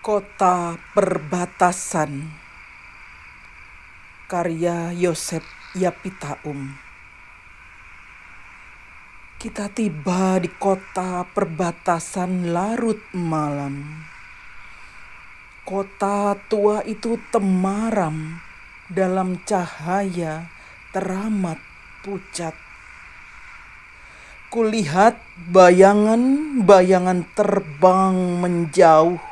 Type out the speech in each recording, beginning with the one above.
Kota Perbatasan. Karya Yosep Yapitaum. Kita tiba di kota perbatasan larut malam. Kota tua itu temaram dalam cahaya teramat pucat. Kulihat bayangan-bayangan terbang menjauh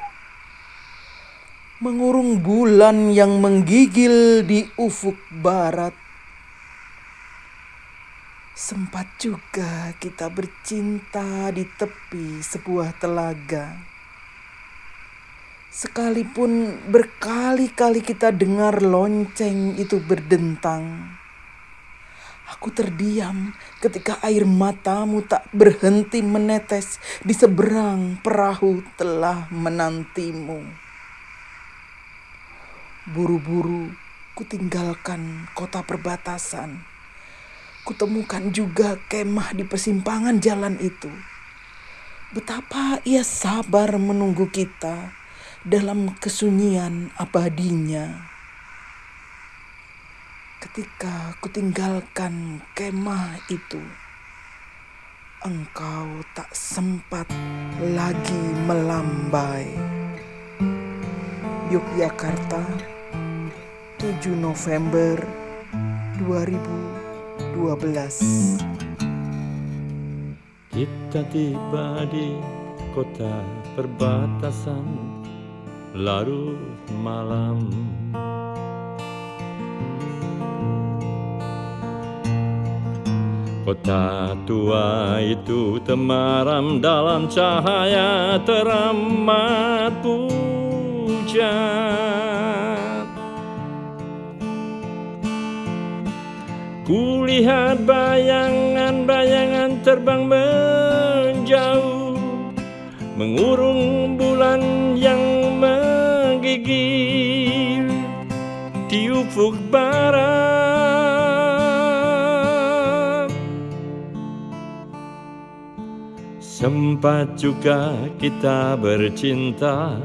Mengurung bulan yang menggigil di ufuk barat Sempat juga kita bercinta di tepi sebuah telaga Sekalipun berkali-kali kita dengar lonceng itu berdentang Aku terdiam ketika air matamu tak berhenti menetes di seberang perahu telah menantimu. Buru-buru kutinggalkan kota perbatasan. Kutemukan juga kemah di persimpangan jalan itu. Betapa ia sabar menunggu kita dalam kesunyian abadinya. Ketika kutinggalkan kemah itu, engkau tak sempat lagi melambai. Yogyakarta, 7 November 2012 Kita tiba di kota perbatasan larut malam. Kota tua itu temaram dalam cahaya teramat pucat Kulihat bayangan-bayangan terbang menjauh Mengurung bulan yang menggigil Di ufuk barat Sempat juga kita bercinta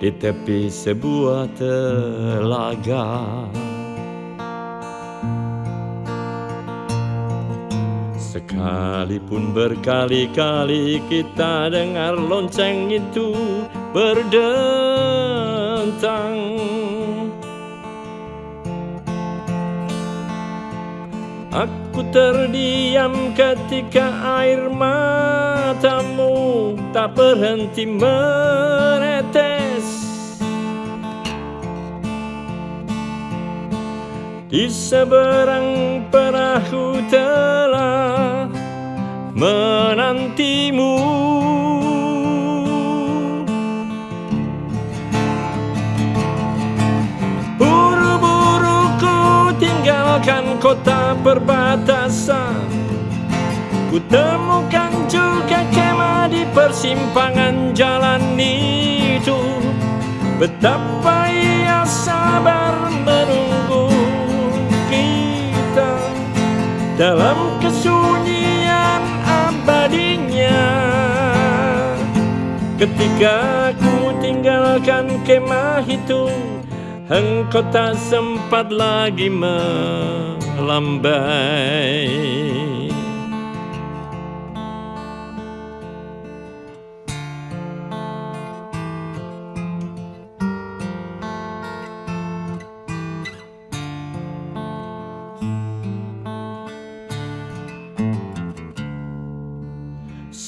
di tepi sebuah telaga. Sekalipun berkali-kali kita dengar lonceng itu berdentang. Aku terdiam ketika air matamu tak berhenti menetes. Di seberang perahu telah menantimu meninggalkan kota perbatasan. Ku temukan juga kemah di persimpangan jalan itu. Betapa ia sabar menunggu kita Dalam kesunyian Ketika ku tinggalkan kemah itu Engkau tak sempat lagi melambai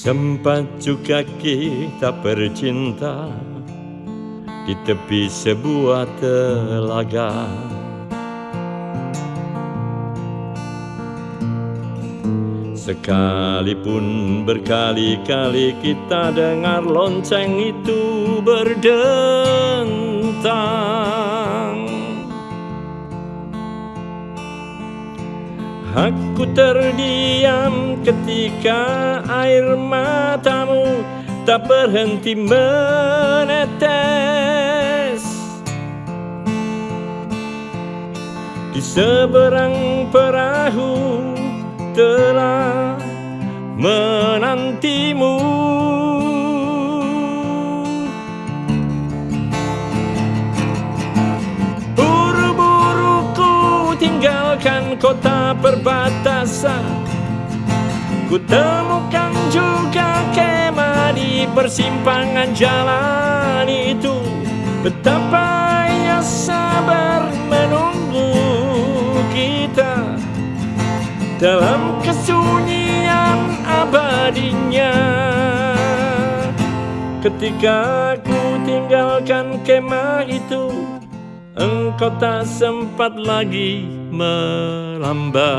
Sempat juga kita bercinta di tepi sebuah telaga. Sekalipun berkali-kali kita dengar lonceng itu berdentang. Aku terdiam ketika air matamu tak berhenti menetes Di seberang perahu telah menantimu. Buru-buruku tinggalkan kota perbatasan Ku temukan juga kemah di persimpangan jalan itu. Betapa ia sabar menunggu kita. Dalam kesunyian abadinya. Ketika ku tinggalkan kemah itu Engkau tak sempat lagi melambai